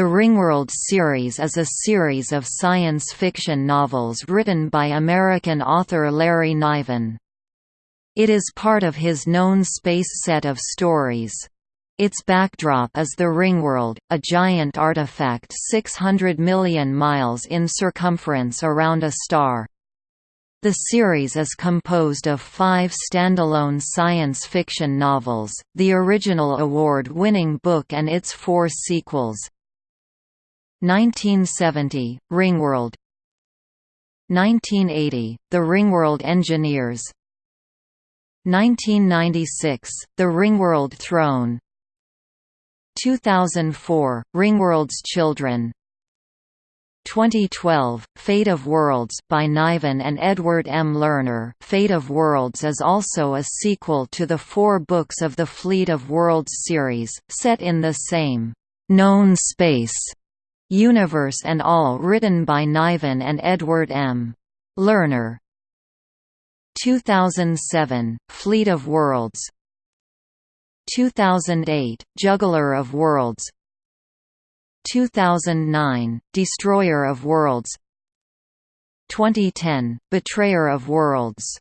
The Ringworld series is a series of science fiction novels written by American author Larry Niven. It is part of his known space set of stories. Its backdrop is the Ringworld, a giant artifact 600 million miles in circumference around a star. The series is composed of five standalone science fiction novels, the original award-winning book and its four sequels. 1970, Ringworld. 1980, The Ringworld Engineers. 1996, The Ringworld Throne. 2004, Ringworld's Children. 2012, Fate of Worlds by Niven and Edward M. Lerner. Fate of Worlds is also a sequel to the four books of the Fleet of Worlds series, set in the same known space Universe and All written by Niven and Edward M. Lerner. 2007, Fleet of Worlds. 2008, Juggler of Worlds. 2009, Destroyer of Worlds. 2010, Betrayer of Worlds